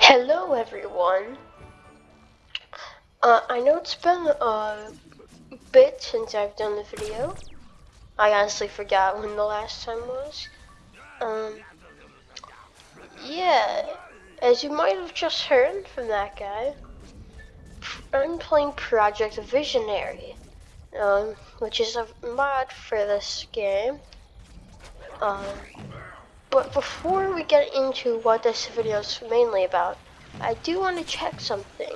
Hello everyone. Uh, I know it's been a bit since I've done the video. I honestly forgot when the last time was. Um, yeah, as you might have just heard from that guy, I'm playing Project Visionary, um, which is a mod for this game. Um, but before we get into what this video is mainly about, I do want to check something.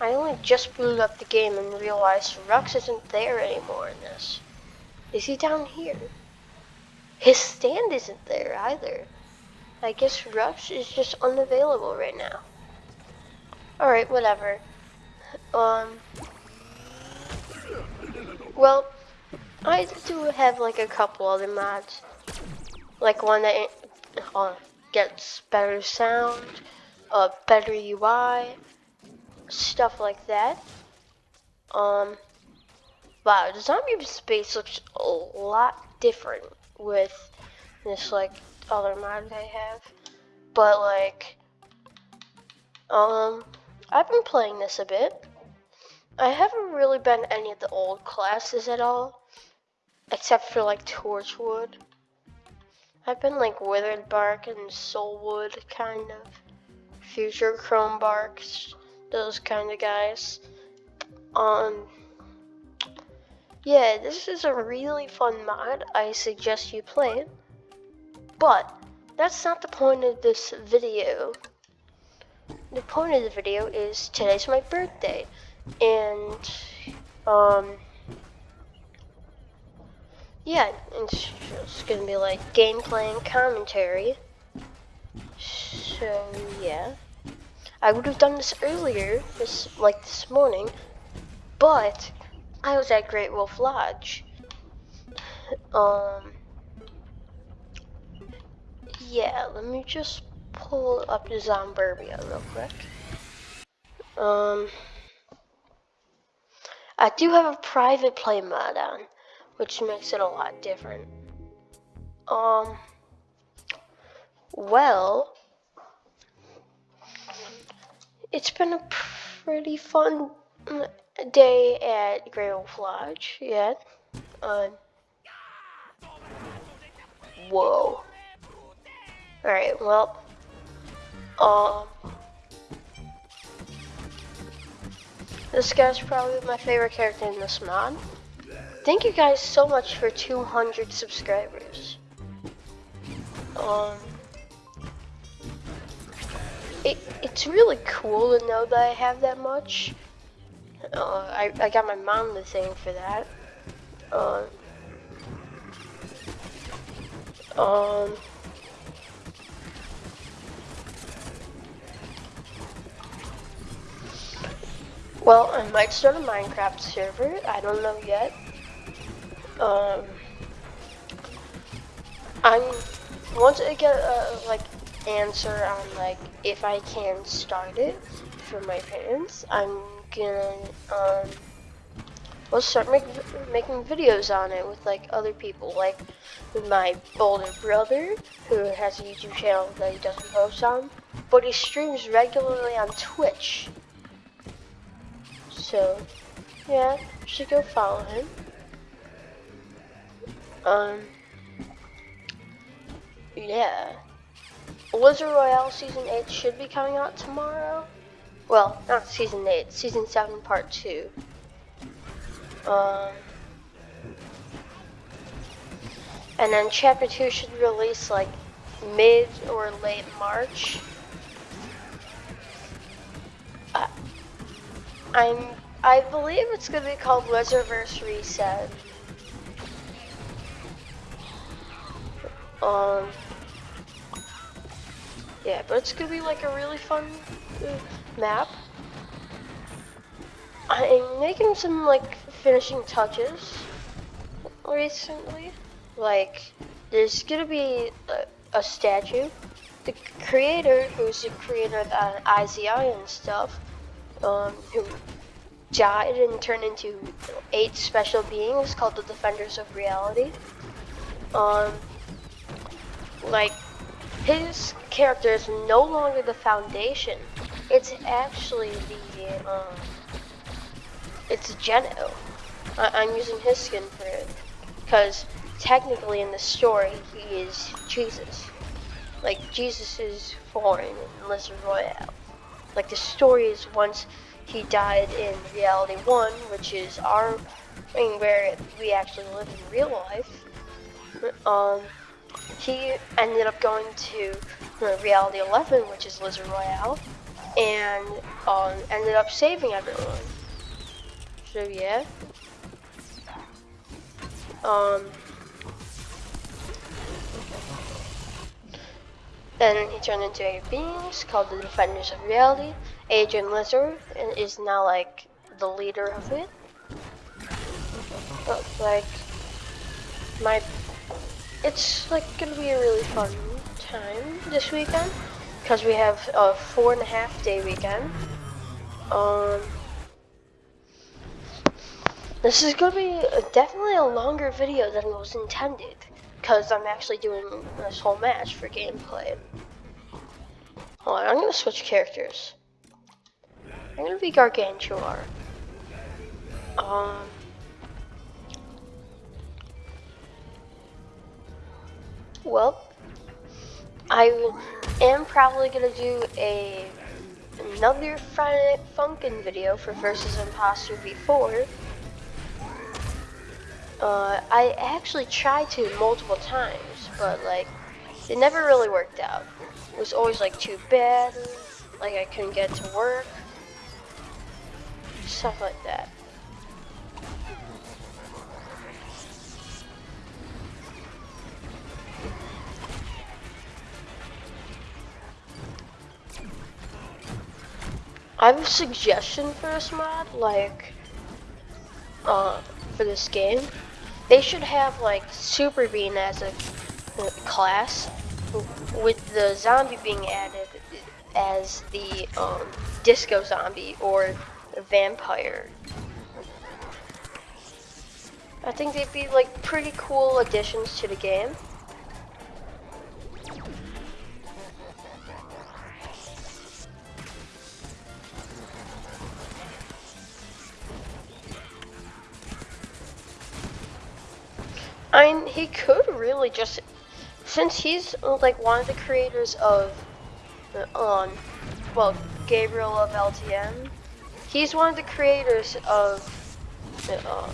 I only just booted up the game and realized Rux isn't there anymore in this. Is he down here? His stand isn't there either. I guess Rux is just unavailable right now. Alright, whatever. Um, well, I do have like a couple other mods like one that gets better sound, uh, better UI, stuff like that. Um, wow, the zombie space looks a lot different with this like other mod I have, but like, um, I've been playing this a bit. I haven't really been any of the old classes at all, except for like Torchwood. I've been like Withered Bark and Soulwood, kind of. Future Chrome Barks, those kind of guys. Um, yeah, this is a really fun mod. I suggest you play it. But, that's not the point of this video. The point of the video is today's my birthday. And, um, yeah, it's just gonna be like gameplay and commentary. So yeah, I would have done this earlier, this like this morning, but I was at Great Wolf Lodge. Um, yeah, let me just pull up the Zomburbia real quick. Um, I do have a private play mod on which makes it a lot different. Um, well, it's been a pretty fun day at Great Wolf Lodge, yeah. Um, whoa. Alright, well, um, this guy's probably my favorite character in this mod. Thank you guys so much for 200 subscribers. Um, it, it's really cool to know that I have that much. Uh, I, I got my mom the thing for that. Um, um, well, I might start a Minecraft server. I don't know yet um, I'm once I get a like answer on like if I can start it for my parents, I'm gonna um, we'll start make, making videos on it with like other people, like with my older brother who has a YouTube channel that he doesn't post on, but he streams regularly on Twitch. So, yeah, should go follow him. Um, yeah. Blizzard Royale Season 8 should be coming out tomorrow. Well, not Season 8, Season 7 Part 2. Um, and then Chapter 2 should release like mid or late March. I, I'm, I believe it's going to be called Blizzardverse Reset. Um, yeah, but it's gonna be like a really fun uh, map. I'm making some like finishing touches recently. Like, there's gonna be a, a statue. The creator, who's the creator of uh, IZI and stuff, um, who died and turned into eight special beings called the Defenders of Reality. Um, like his character is no longer the foundation. It's actually the, um, it's Geno. I am using his skin for it. Because technically in the story, he is Jesus. Like, Jesus is foreign in Lizard Royale. Like, the story is once he died in Reality 1, which is our, I mean, where we actually live in real life. Um, he ended up going to Reality 11, which is Lizard Royale, and um, ended up saving everyone. So yeah. Um, then he turned into a beings called the Defenders of Reality. Agent Lizard and is now like the leader of it. But like my it's like gonna be a really fun time this weekend because we have a four and a half day weekend. Um, this is gonna be definitely a longer video than was intended because I'm actually doing this whole match for gameplay. Hold on, I'm gonna switch characters. I'm gonna be Gargantuar. Um. Well, I am probably gonna do a another Friday Night Funkin' video for Versus Impostor V4. Uh, I actually tried to multiple times, but like, it never really worked out. It was always like too bad, like I couldn't get to work, stuff like that. I have a suggestion for this mod, like, uh, for this game. They should have, like, Super Bean as a uh, class, with the zombie being added as the, um, disco zombie, or vampire. I think they'd be, like, pretty cool additions to the game. He could really just, since he's like one of the creators of, um, well, Gabriel of LTM, he's one of the creators of, uh,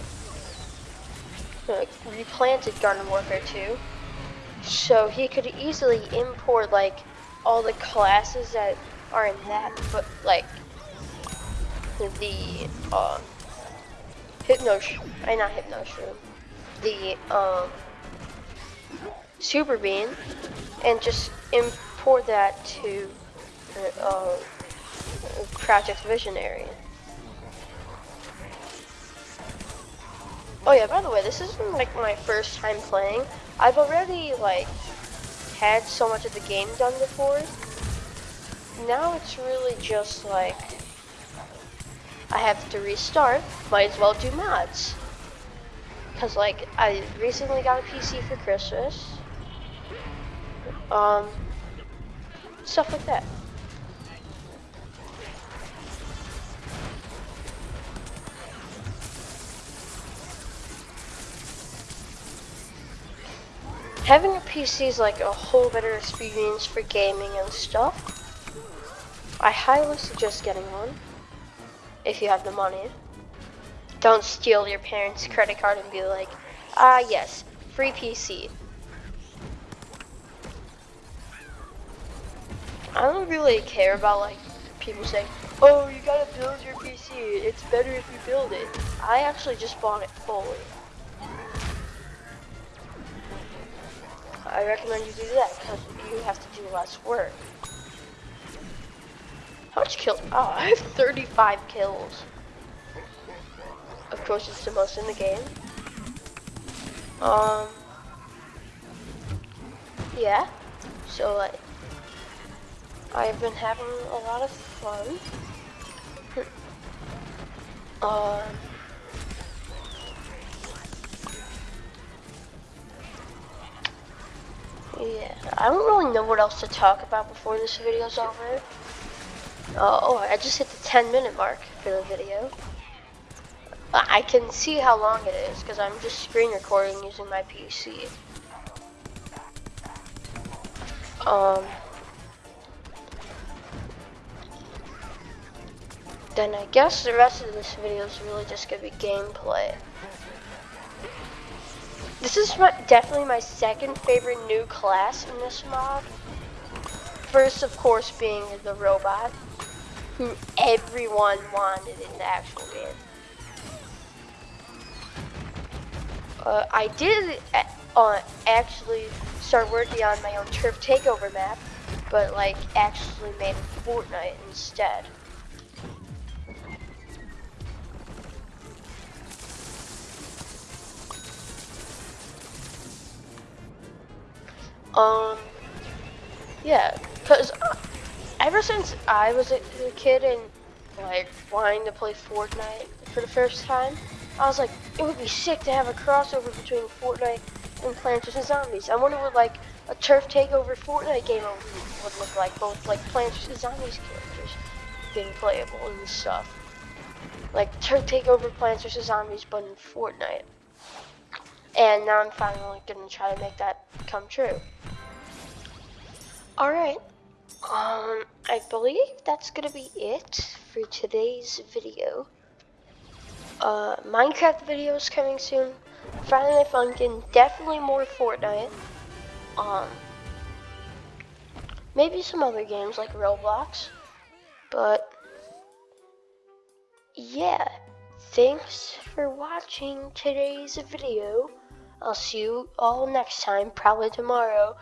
uh, replanted Garden Warfare 2. So he could easily import like all the classes that are in that, but like the uh, Hypno, I not Hypno the um, Super Bean and just import that to uh, Project Visionary. Oh yeah, by the way, this isn't like my first time playing. I've already like had so much of the game done before. Now it's really just like I have to restart, might as well do mods. Cause like I recently got a PC for Christmas. Um, stuff like that. Having a PC is like a whole better experience for gaming and stuff. I highly suggest getting one if you have the money. Don't steal your parents' credit card and be like, ah, yes, free PC. I don't really care about like people saying, oh, you gotta build your PC. It's better if you build it. I actually just bought it fully. I recommend you do that because you have to do less work. How much kills? Oh, I have 35 kills. It's the most in the game. Um, yeah. So like, I've been having a lot of fun. um. yeah, I don't really know what else to talk about before this video's over. Uh, oh, I just hit the 10 minute mark for the video. I can see how long it is because I'm just screen recording using my PC. Um, then I guess the rest of this video is really just gonna be gameplay. This is my, definitely my second favorite new class in this mod. First, of course, being the robot, who everyone wanted in the actual game. Uh, I did uh, actually start working on my own turf takeover map, but like actually made Fortnite instead. Um, yeah, cause uh, ever since I was a, a kid and like wanting to play Fortnite for the first time, I was like, it would be sick to have a crossover between Fortnite and Plants vs Zombies. I wonder what like a turf takeover Fortnite game would look like, both like Plants vs Zombies characters being playable and stuff. Like turf takeover Plants vs Zombies, but in Fortnite. And now I'm finally gonna try to make that come true. Alright, um, I believe that's gonna be it for today's video. Uh, Minecraft videos coming soon. Friday Night Funkin', definitely more Fortnite. Um, maybe some other games like Roblox. But, yeah, thanks for watching today's video. I'll see you all next time, probably tomorrow.